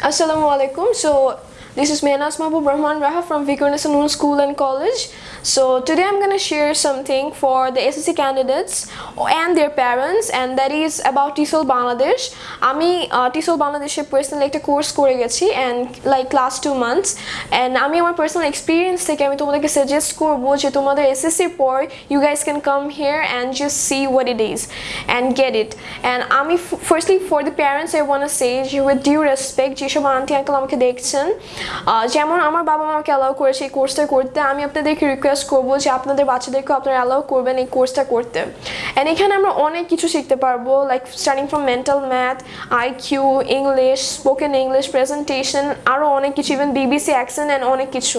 Assalamualaikum. So, This is Mehnaz Mabu Brahman Raha from Viqarunnisa Noon School and College. So today I'm going to share something for the SSC candidates and their parents and that is about TESOL Bangladesh. I uh, TESOL Bangladesh person. like, course course, and like last two months and I my personal experience take I suggest korbo je tomader SSC por you guys can come here and just see what it is and get it. And I firstly for the parents I want to say you with due respect je shob auntie uncle amake dekhchen যেমন আমার বাবা আমাকে allow করেছে এই কোর্সটা করতে, আমি আপনাদেরকে রিকোয়েস্ট করব যে আপনাদের বাচ্চাদেরকেও আপনারা অ্যালাউ করবেন এই কোর্সটা করতে। অ্যান্ড এখানে আমরা অনেক কিছু শিখতে পারব like starting from mental math IQ English spoken English presentation আরও অনেক কিছু ইভেন বিবিসি অ্যাকশন অ্যান্ড অনেক কিছু।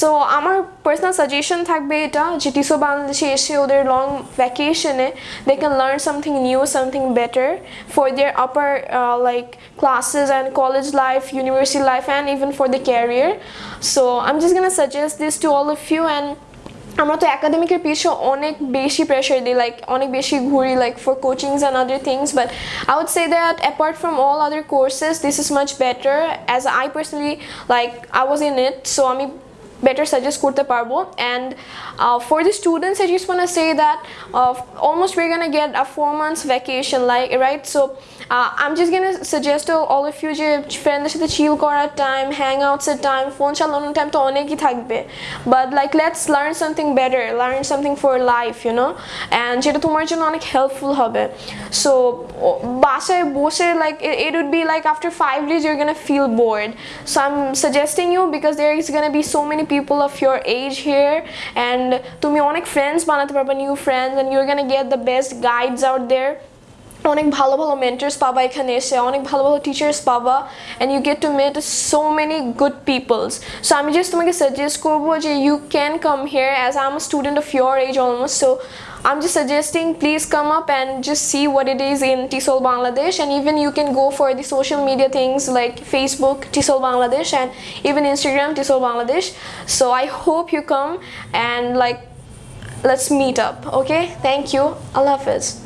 সো আমার পার্সোনাল সাজেশন থাকবে এটা, যে টিসো বাংলাদেশে এসে ওদের long ভ্যাকেশনে they can learn something new something better for their upper like classes and college life university life and even for the career so I am just Gaana suggest this to all of you and আমরা তো একাডেমিকের পিছনে অনেক বেশি pressure দিই like অনেক বেশি ঘুরি like for coachings and other things but I would say that apart from all other courses this is much better as I personally like I was in it so আমি better suggest করতে পারবো and uh, for the students I just want to say that uh, almost we're gonna get a four months vacation like right so uh, I'm just gonna suggest to all of you যে ফ্রেন্ডদের সাথে চিল করার time hang আউটসের time phone চালানোর time তো অনেকই থাকবে but like let's learn something better learn something for life you know and যেটা তোমার জন্য অনেক হেল্পফুল হবে সো বাসায় বসে like it would be like after five days you're gonna feel bored so I'm suggesting you because there is gonna be so many people of your age here and তুমি অনেক friends বানাতে পারবে new friends and you're gonna get the best guides out there অনেক ভালো ভালো mentors পাবা এখানে এসে অনেক ভালো ভালো টিচার্স পাবা and you get to meet so many good peoples so আমি জাস্ট তোমাকে সাজেস্ট করবো যে you can come here as I am student of your age almost so I'm just suggesting please come up and just see what it is in TESOL Bangladesh and even you can go for the social media things like Facebook TESOL Bangladesh and even Instagram TESOL Bangladesh so I hope you come and like let's meet up okay thank you Allah Hafiz